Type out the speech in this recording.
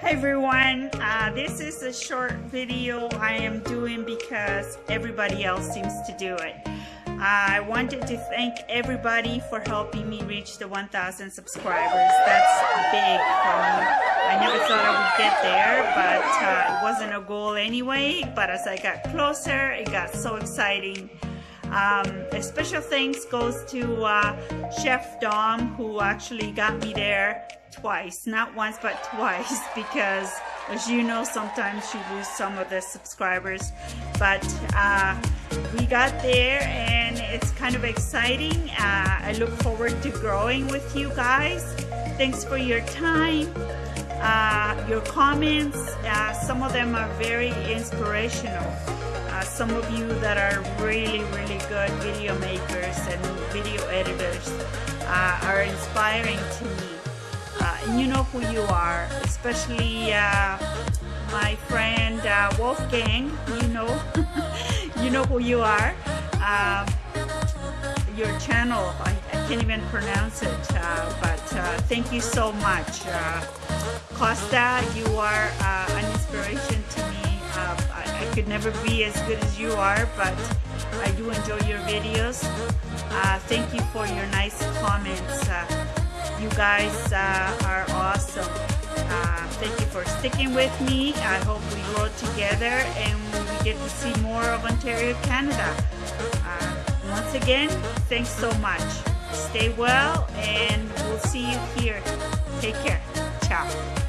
Hi everyone, uh, this is a short video I am doing because everybody else seems to do it. Uh, I wanted to thank everybody for helping me reach the 1,000 subscribers. That's big for me. I never thought I would get there, but uh, it wasn't a goal anyway. But as I got closer, it got so exciting. Um, a special thanks goes to uh, Chef Dom who actually got me there twice, not once but twice because as you know sometimes you lose some of the subscribers but uh, we got there and it's kind of exciting. Uh, I look forward to growing with you guys. Thanks for your time. Uh, your comments, uh, some of them are very inspirational uh, some of you that are really, really good video makers and video editors uh, are inspiring to me. Uh, and you know who you are, especially uh, my friend uh, Wolfgang, you know, you know who you are. Um, your channel, I, I, can't even pronounce it, uh, but thank you so much. Costa, you are an inspiration to me I could never be as good as you are, but I do enjoy your videos. Uh, thank you for your nice comments. Uh, you guys uh, are awesome. Uh, thank you for sticking with me. I hope we grow together and we get to see more of Ontario, Canada. Uh, once again, thanks so much. Stay well and we'll see you here. Take care. Ciao.